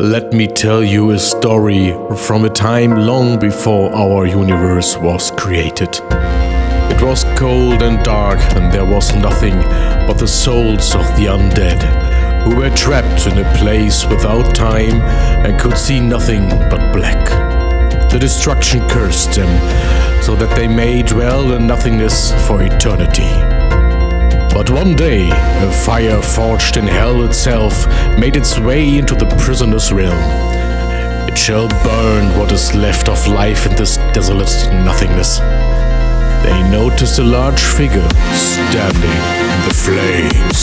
Let me tell you a story from a time long before our universe was created. It was cold and dark, and there was nothing but the souls of the undead, who were trapped in a place without time and could see nothing but black. The destruction cursed them, so that they may dwell in nothingness for eternity. But one day, a fire forged in hell itself made its way into the prisoner's realm. It shall burn what is left of life in this desolate nothingness. They noticed a large figure standing in the flames.